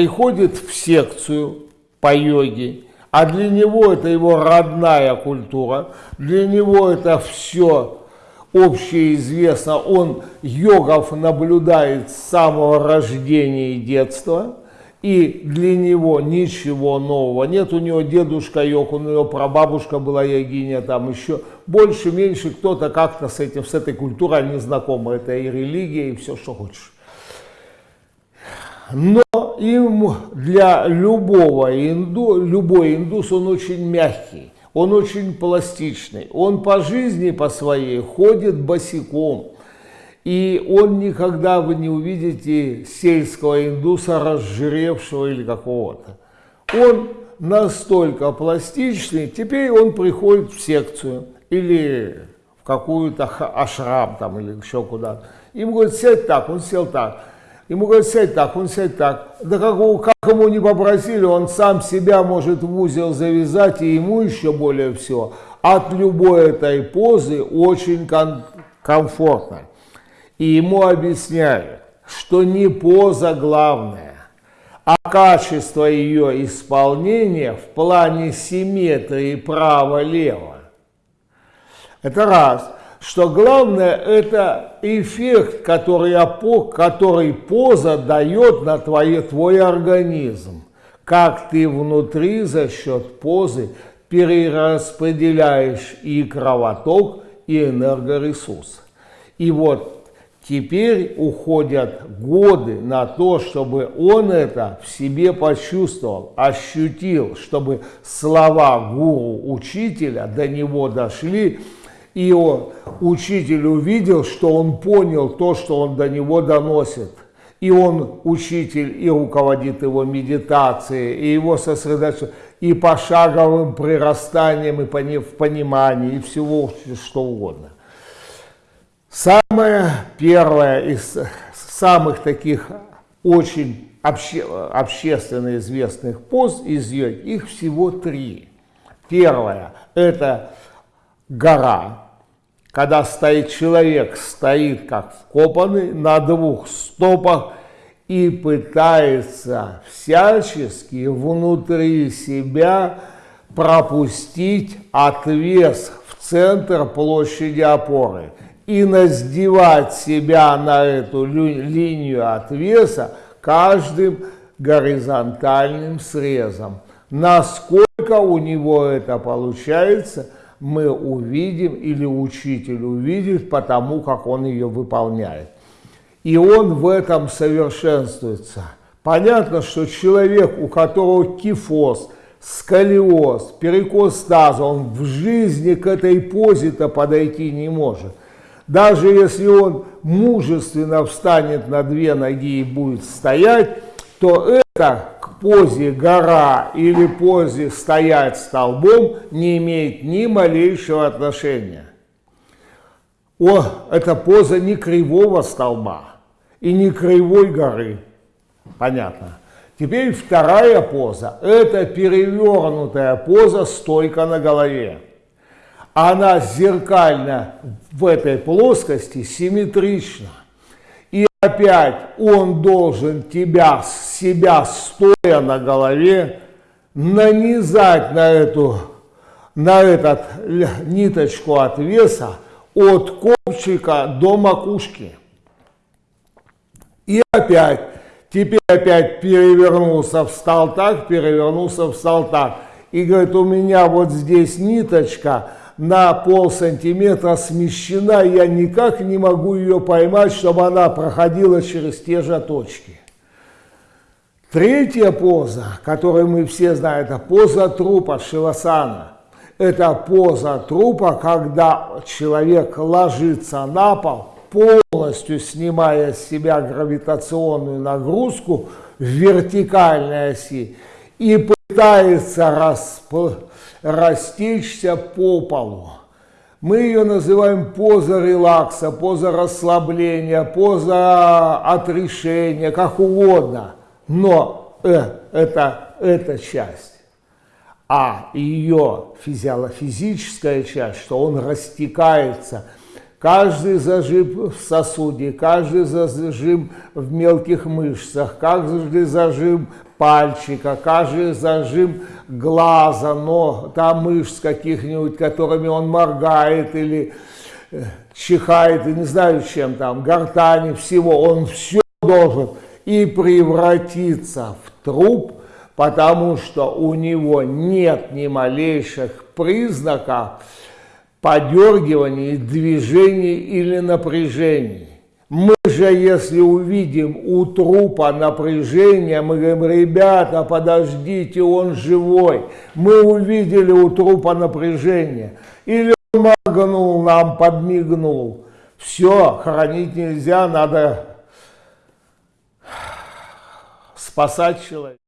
приходит в секцию по йоге, а для него это его родная культура, для него это все общеизвестно, он йогов наблюдает с самого рождения и детства, и для него ничего нового нет. У него дедушка йог, у него прабабушка была йогиня, там еще больше-меньше кто-то как-то с этим, с этой культурой не знакомы. Это и религия, и все, что хочешь. Но им для любого инду, любой индус, он очень мягкий, он очень пластичный, он по жизни по своей ходит босиком. И он никогда вы не увидите сельского индуса, разжиревшего или какого-то. Он настолько пластичный, теперь он приходит в секцию или в какую-то ашрам там или еще куда-то. Ему говорят, сядь так, он сел так. Ему говорят, сядь так, он сядь так. Да как, как ему не попросили, он сам себя может в узел завязать, и ему еще более всего. От любой этой позы очень ком комфортно. И ему объясняют, что не поза главная, а качество ее исполнения в плане симметрии право-лево. Это раз что главное это эффект, который, который поза дает на твой, твой организм. Как ты внутри за счет позы перераспределяешь и кровоток, и энергоресурс. И вот теперь уходят годы на то, чтобы он это в себе почувствовал, ощутил, чтобы слова гуру, учителя до него дошли, и он, учитель увидел, что он понял то, что он до него доносит. И он, учитель, и руководит его медитацией, и его сосредоточением, и пошаговым прирастанием, и в понимании, и всего, что угодно. Самое первое из самых таких очень обще, общественно известных поз из йоги, их всего три. Первое – это гора, когда стоит человек, стоит как вкопанный на двух стопах и пытается всячески внутри себя пропустить отвес в центр площади опоры и наздевать себя на эту линию отвеса каждым горизонтальным срезом. Насколько у него это получается – мы увидим или учитель увидит потому, как он ее выполняет. И он в этом совершенствуется. Понятно, что человек, у которого кифоз, сколиоз, перекос таза, он в жизни к этой позе-то подойти не может. Даже если он мужественно встанет на две ноги и будет стоять, то это позе гора или позе стоять столбом не имеет ни малейшего отношения. О, это поза не кривого столба и не кривой горы. Понятно. Теперь вторая поза. Это перевернутая поза, стойка на голове. Она зеркально в этой плоскости симметрична. Опять он должен тебя, себя стоя на голове, нанизать на эту, на этот ниточку отвеса от копчика до макушки. И опять, теперь опять перевернулся, встал так, перевернулся, встал так. И говорит, у меня вот здесь ниточка, на пол сантиметра смещена, я никак не могу ее поймать, чтобы она проходила через те же точки. Третья поза, которую мы все знаем, это поза трупа Шивасана. Это поза трупа, когда человек ложится на пол, полностью снимая с себя гравитационную нагрузку в вертикальной оси и пытается расплыть растечься по полу. Мы ее называем поза релакса, поза расслабления, поза отрешения, как угодно. Но э, это, это часть. А ее физиологическая часть, что он растекается каждый зажим в сосуде, каждый зажим в мелких мышцах, каждый зажим пальчика, каждый зажим глаза, но там мышц каких-нибудь, которыми он моргает или э, чихает, и не знаю чем там, гортани, всего, он все должен и превратиться в труп, потому что у него нет ни малейших признаков подергиваний, движений или напряжений. Мы же, если увидим у трупа напряжение, мы говорим, ребята, подождите, он живой. Мы увидели у трупа напряжение. Или он моргнул, нам подмигнул. Все, хоронить нельзя, надо спасать человека.